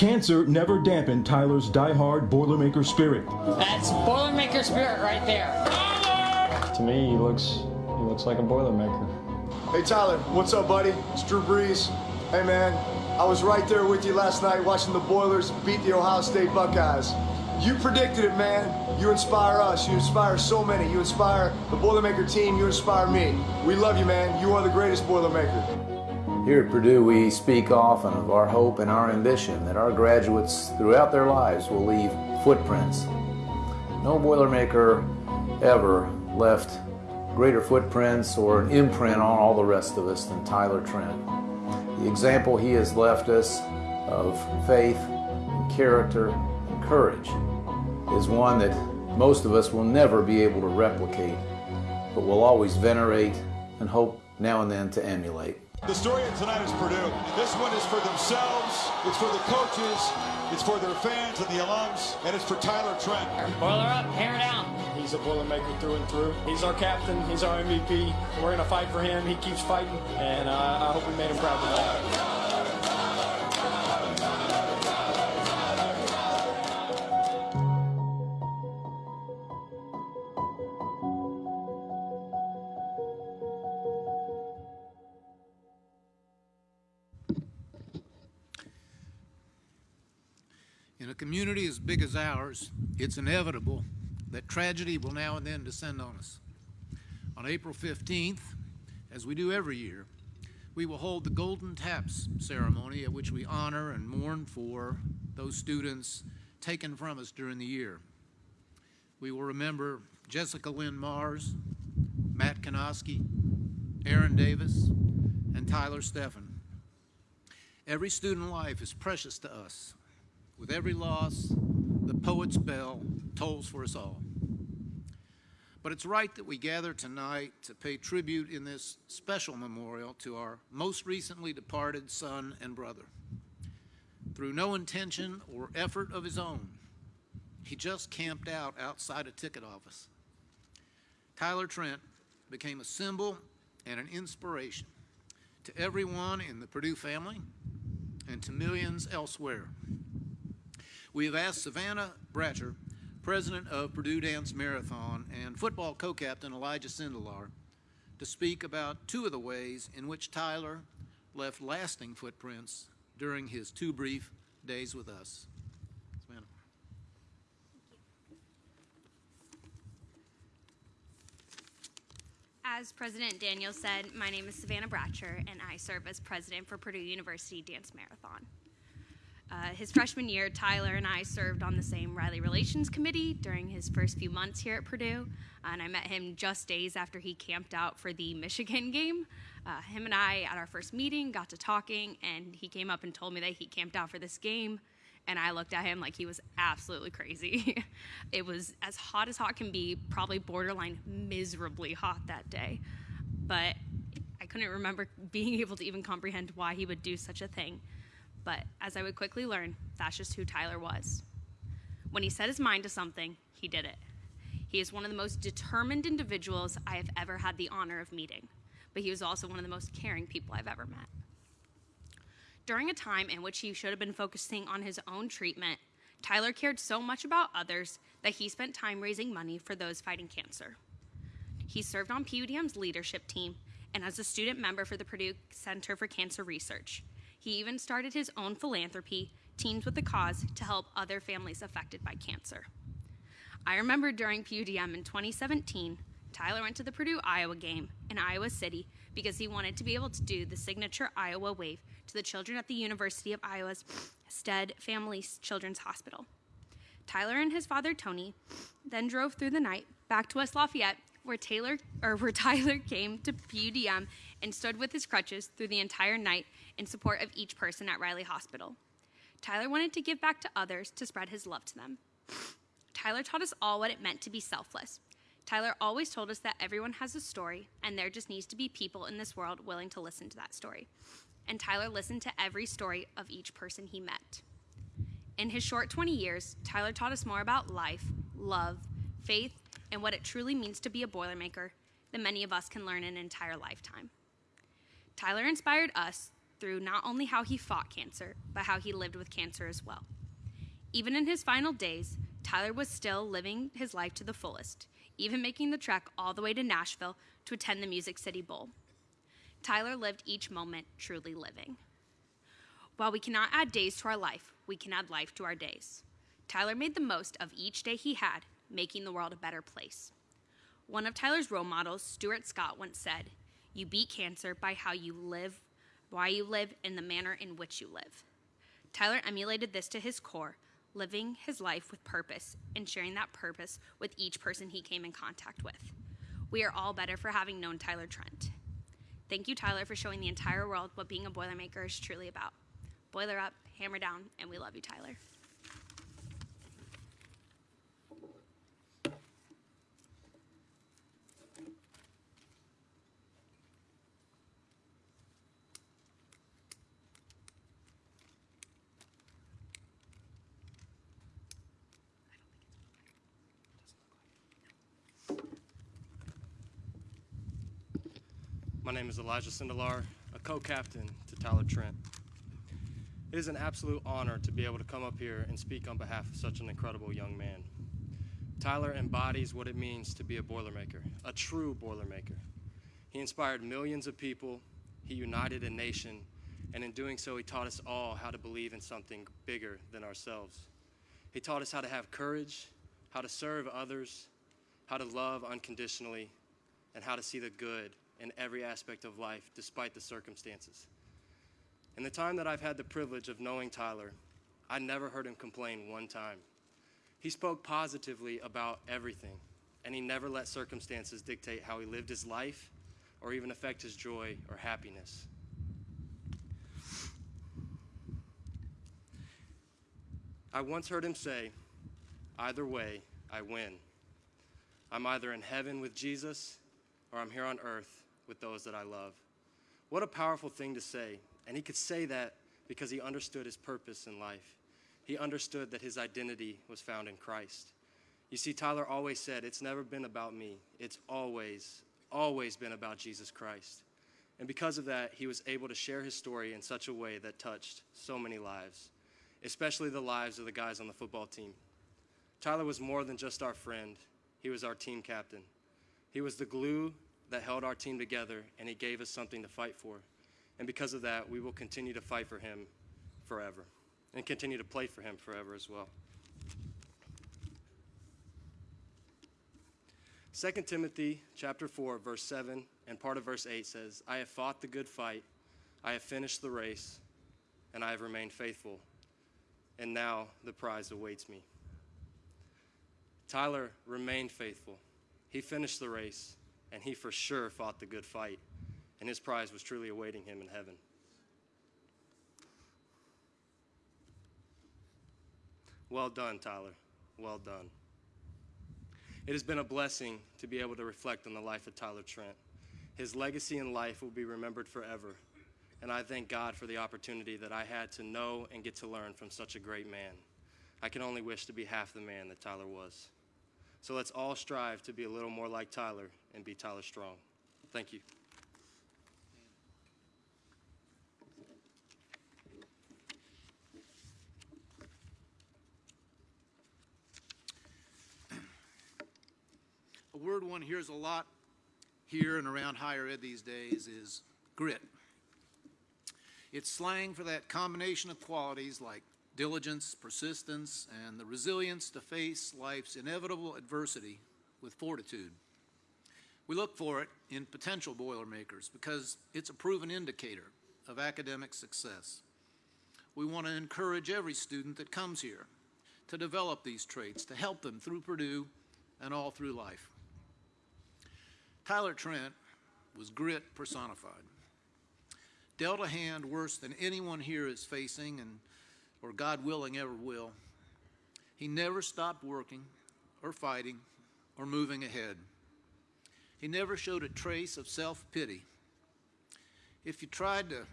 Cancer never dampened Tyler's die-hard Boilermaker spirit. That's Boilermaker spirit right there. To me, he looks he looks like a Boilermaker. Hey Tyler, what's up, buddy? It's Drew Brees. Hey man, I was right there with you last night watching the Boilers beat the Ohio State Buckeyes. You predicted it, man. You inspire us. You inspire so many. You inspire the Boilermaker team. You inspire me. We love you, man. You are the greatest Boilermaker. Here at Purdue, we speak often of our hope and our ambition that our graduates throughout their lives will leave footprints. No Boilermaker ever left greater footprints or an imprint on all the rest of us than Tyler Trent. The example he has left us of faith and character and courage is one that most of us will never be able to replicate, but will always venerate and hope now and then to emulate. The story of tonight is Purdue. This one is for themselves, it's for the coaches, it's for their fans and the alums, and it's for Tyler Trent. Boiler up, hammer down. He's a Boilermaker through and through. He's our captain. He's our MVP. We're gonna fight for him. He keeps fighting, and uh, I hope we made him proud tonight. Community as big as ours, it's inevitable that tragedy will now and then descend on us. On April 15th, as we do every year, we will hold the Golden Taps ceremony at which we honor and mourn for those students taken from us during the year. We will remember Jessica Lynn Mars, Matt Kanoski, Aaron Davis, and Tyler Steffen. Every student life is precious to us. With every loss, the poet's bell tolls for us all. But it's right that we gather tonight to pay tribute in this special memorial to our most recently departed son and brother. Through no intention or effort of his own, he just camped out outside a ticket office. Tyler Trent became a symbol and an inspiration to everyone in the Purdue family and to millions elsewhere. We have asked Savannah Bratcher, president of Purdue Dance Marathon, and football co-captain Elijah Sindelar, to speak about two of the ways in which Tyler left lasting footprints during his two brief days with us. Savannah. As President Daniel said, my name is Savannah Bratcher, and I serve as president for Purdue University Dance Marathon. Uh, his freshman year, Tyler and I served on the same Riley Relations Committee during his first few months here at Purdue, and I met him just days after he camped out for the Michigan game. Uh, him and I, at our first meeting, got to talking, and he came up and told me that he camped out for this game, and I looked at him like he was absolutely crazy. it was as hot as hot can be, probably borderline miserably hot that day, but I couldn't remember being able to even comprehend why he would do such a thing. But as I would quickly learn, that's just who Tyler was. When he set his mind to something, he did it. He is one of the most determined individuals I have ever had the honor of meeting, but he was also one of the most caring people I've ever met. During a time in which he should have been focusing on his own treatment, Tyler cared so much about others that he spent time raising money for those fighting cancer. He served on PUDM's leadership team and as a student member for the Purdue Center for Cancer Research. He even started his own philanthropy, Teens with a Cause, to help other families affected by cancer. I remember during PUDM in 2017, Tyler went to the Purdue Iowa game in Iowa City because he wanted to be able to do the signature Iowa wave to the children at the University of Iowa's Stead Family Children's Hospital. Tyler and his father Tony then drove through the night back to West Lafayette, where Taylor or where Tyler came to PUDM and stood with his crutches through the entire night in support of each person at Riley Hospital. Tyler wanted to give back to others to spread his love to them. Tyler taught us all what it meant to be selfless. Tyler always told us that everyone has a story, and there just needs to be people in this world willing to listen to that story. And Tyler listened to every story of each person he met. In his short 20 years, Tyler taught us more about life, love, faith, and what it truly means to be a Boilermaker than many of us can learn in an entire lifetime. Tyler inspired us through not only how he fought cancer, but how he lived with cancer as well. Even in his final days, Tyler was still living his life to the fullest, even making the trek all the way to Nashville to attend the Music City Bowl. Tyler lived each moment truly living. While we cannot add days to our life, we can add life to our days. Tyler made the most of each day he had, making the world a better place. One of Tyler's role models, Stuart Scott, once said, You beat cancer by how you live, why you live, and the manner in which you live. Tyler emulated this to his core, living his life with purpose and sharing that purpose with each person he came in contact with. We are all better for having known Tyler Trent. Thank you, Tyler, for showing the entire world what being a Boilermaker is truly about. Boiler up, hammer down, and we love you, Tyler. My name is Elijah Sindelar, a co-captain to Tyler Trent. It is an absolute honor to be able to come up here and speak on behalf of such an incredible young man. Tyler embodies what it means to be a Boilermaker, a true Boilermaker. He inspired millions of people, he united a nation, and in doing so, he taught us all how to believe in something bigger than ourselves. He taught us how to have courage, how to serve others, how to love unconditionally, and how to see the good in every aspect of life despite the circumstances. In the time that I've had the privilege of knowing Tyler, I never heard him complain one time. He spoke positively about everything, and he never let circumstances dictate how he lived his life or even affect his joy or happiness. I once heard him say, Either way, I win. I'm either in heaven with Jesus or I'm here on earth with those that I love. What a powerful thing to say. And he could say that because he understood his purpose in life. He understood that his identity was found in Christ. You see, Tyler always said, It's never been about me. It's always, always been about Jesus Christ. And because of that, he was able to share his story in such a way that touched so many lives, especially the lives of the guys on the football team. Tyler was more than just our friend, he was our team captain. He was the glue that held our team together, and he gave us something to fight for. And because of that, we will continue to fight for him forever and continue to play for him forever as well. 2 Timothy chapter 4 verse 7 and part of verse 8 says, "I have fought the good fight, I have finished the race, and I have remained faithful, and now the prize awaits me." Tyler remained faithful. He finished the race, and he for sure fought the good fight, and his prize was truly awaiting him in heaven. Well done, Tyler. Well done. It has been a blessing to be able to reflect on the life of Tyler Trent. His legacy in life will be remembered forever, and I thank God for the opportunity that I had to know and get to learn from such a great man. I can only wish to be half the man that Tyler was. So let's all strive to be a little more like Tyler and be Tyler Strong. Thank you. A word one hears a lot here and around higher ed these days is grit. It's slang for that combination of qualities like diligence, persistence, and the resilience to face life's inevitable adversity with fortitude. We look for it in potential Boilermakers because it's a proven indicator of academic success. We want to encourage every student that comes here to develop these traits, to help them through Purdue and all through life. Tyler Trent was grit personified. Dealt a hand worse than anyone here is facing and or God willing ever will. He never stopped working or fighting or moving ahead. He never showed a trace of self-pity. If you tried to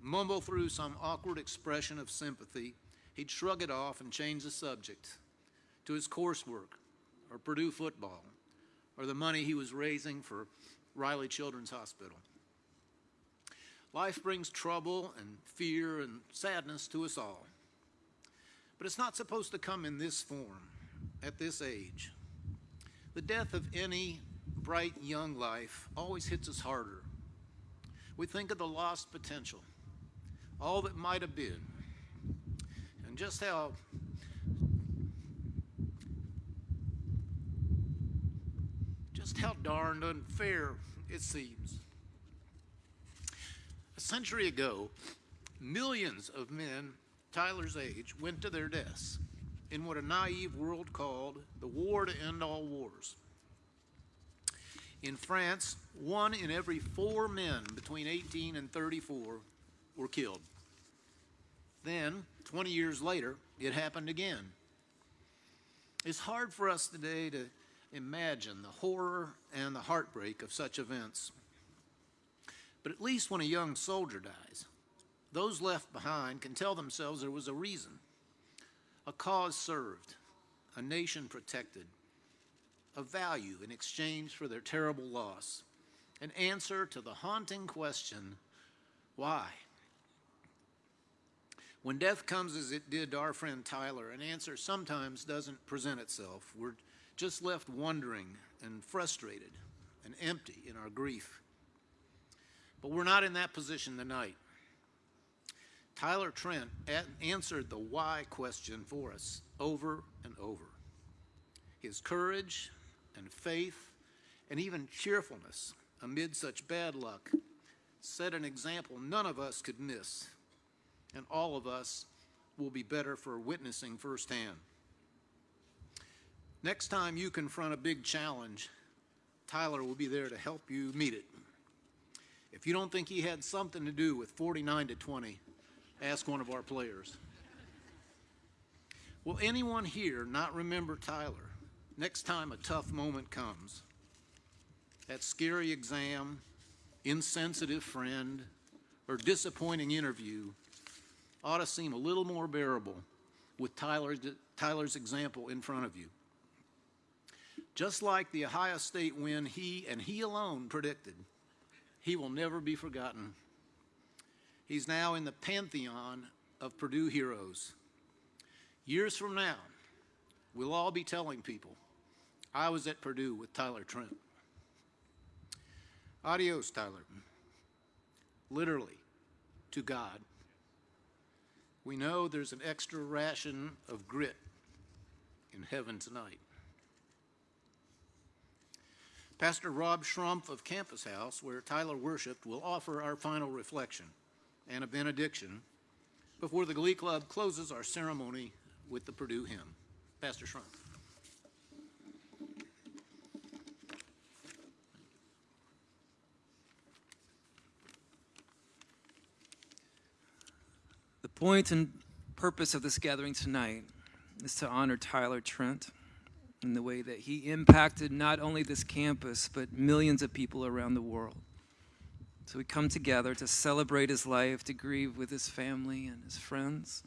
mumble through some awkward expression of sympathy, he'd shrug it off and change the subject to his coursework or Purdue football or the money he was raising for Riley Children's Hospital. Life brings trouble and fear and sadness to us all. But it's not supposed to come in this form at this age. The death of any bright young life always hits us harder. We think of the lost potential, all that might have been, and just how just how darned unfair it seems. A century ago, millions of men Tyler's age went to their deaths in what a naive world called the war to end all wars. In France, one in every four men between 18 and 34 were killed. Then, 20 years later, it happened again. It's hard for us today to imagine the horror and the heartbreak of such events. But at least when a young soldier dies, those left behind can tell themselves there was a reason, a cause served, a nation protected, a value in exchange for their terrible loss, an answer to the haunting question, why? When death comes as it did to our friend Tyler, an answer sometimes doesn't present itself. We're just left wondering and frustrated and empty in our grief. But we're not in that position tonight. Tyler Trent answered the why question for us over and over. His courage and faith and even cheerfulness amid such bad luck set an example none of us could miss, and all of us will be better for witnessing firsthand. Next time you confront a big challenge, Tyler will be there to help you meet it. If you don't think he had something to do with 49 to 20, ask one of our players. Will anyone here not remember Tyler next time a tough moment comes? That scary exam, insensitive friend, or disappointing interview ought to seem a little more bearable with Tyler's, Tyler's example in front of you. Just like the Ohio State win he and he alone predicted, he will never be forgotten. He's now in the pantheon of Purdue heroes. Years from now, we'll all be telling people, I was at Purdue with Tyler Trent. Adios, Tyler. Literally, to God. We know there's an extra ration of grit in heaven tonight. Pastor Rob Schrumpf of Campus House, where Tyler worshiped, will offer our final reflection and a benediction before the Glee Club closes our ceremony with the Purdue hymn. Pastor Schrumpf. The point and purpose of this gathering tonight is to honor Tyler Trent in the way that he impacted not only this campus, but millions of people around the world. So we come together to celebrate his life, to grieve with his family and his friends,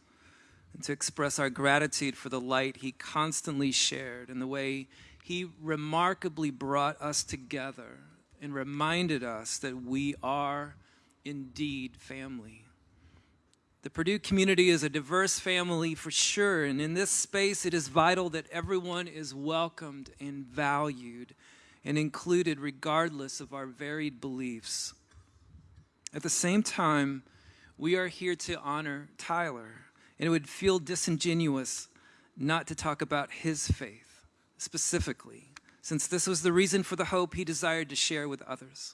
and to express our gratitude for the light he constantly shared and the way he remarkably brought us together and reminded us that we are indeed family. The Purdue community is a diverse family for sure, and in this space, it is vital that everyone is welcomed and valued and included regardless of our varied beliefs. At the same time, we are here to honor Tyler, and it would feel disingenuous not to talk about his faith specifically, since this was the reason for the hope he desired to share with others.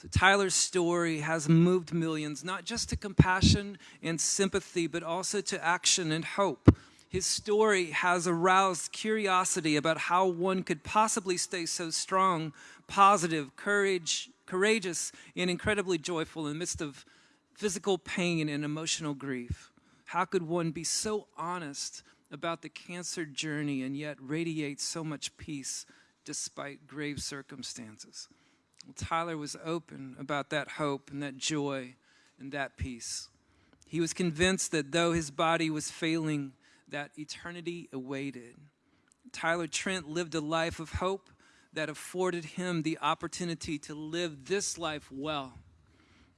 So Tyler's story has moved millions, not just to compassion and sympathy, but also to action and hope. His story has aroused curiosity about how one could possibly stay so strong, positive, courage, courageous, and incredibly joyful in the midst of physical pain and emotional grief. How could one be so honest about the cancer journey and yet radiate so much peace despite grave circumstances? Tyler was open about that hope and that joy and that peace. He was convinced that though his body was failing, that eternity awaited. Tyler Trent lived a life of hope that afforded him the opportunity to live this life well,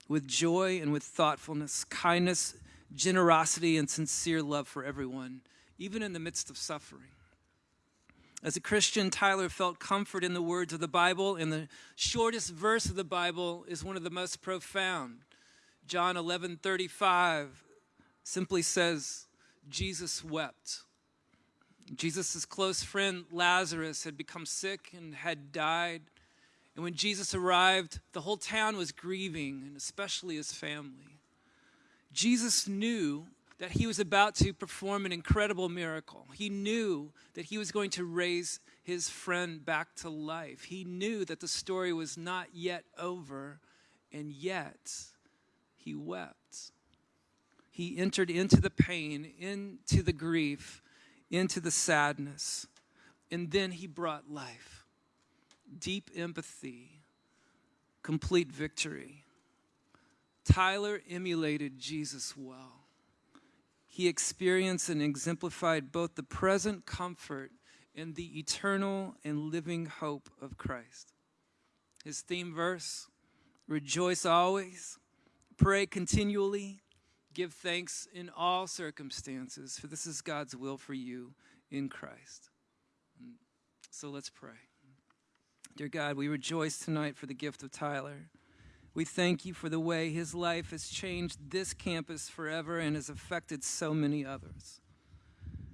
with joy and with thoughtfulness, kindness, generosity, and sincere love for everyone, even in the midst of suffering. As a Christian, Tyler felt comfort in the words of the Bible, and the shortest verse of the Bible is one of the most profound. John 11 35 simply says, Jesus wept. Jesus' close friend Lazarus had become sick and had died. And when Jesus arrived, the whole town was grieving, and especially his family. Jesus knew that he was about to perform an incredible miracle. He knew that he was going to raise his friend back to life. He knew that the story was not yet over, and yet he wept. He entered into the pain, into the grief, into the sadness, and then he brought life, deep empathy, complete victory. Tyler emulated Jesus well he experienced and exemplified both the present comfort and the eternal and living hope of Christ. His theme verse rejoice always, pray continually, give thanks in all circumstances, for this is God's will for you in Christ. So let's pray. Dear God, we rejoice tonight for the gift of Tyler. We thank you for the way his life has changed this campus forever and has affected so many others.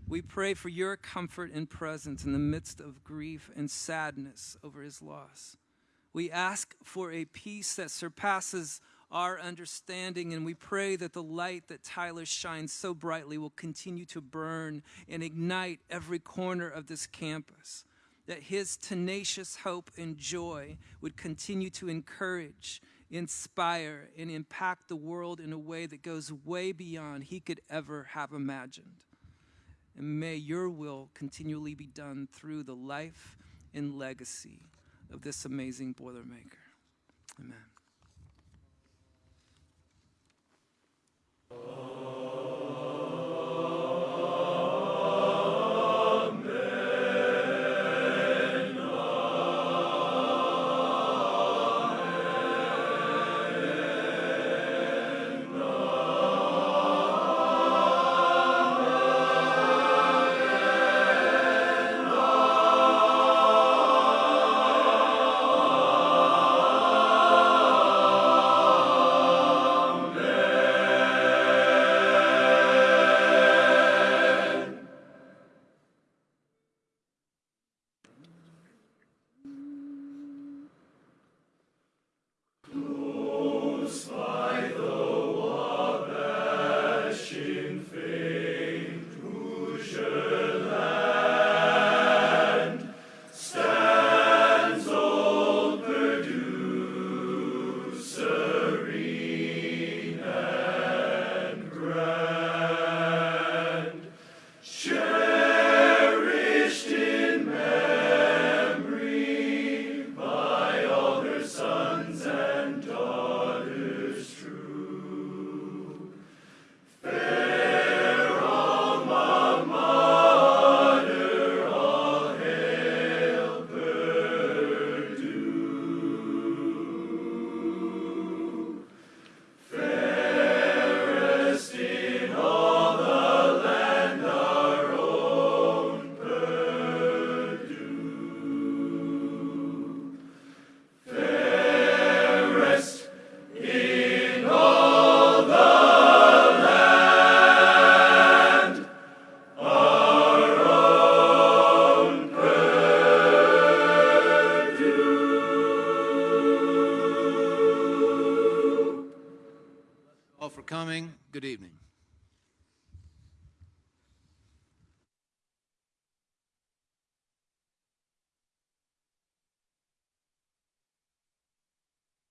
We pray for your comfort and presence in the midst of grief and sadness over his loss. We ask for a peace that surpasses our understanding, and we pray that the light that Tyler shines so brightly will continue to burn and ignite every corner of this campus. That his tenacious hope and joy would continue to encourage inspire, and impact the world in a way that goes way beyond he could ever have imagined. And may your will continually be done through the life and legacy of this amazing Boilermaker. Amen.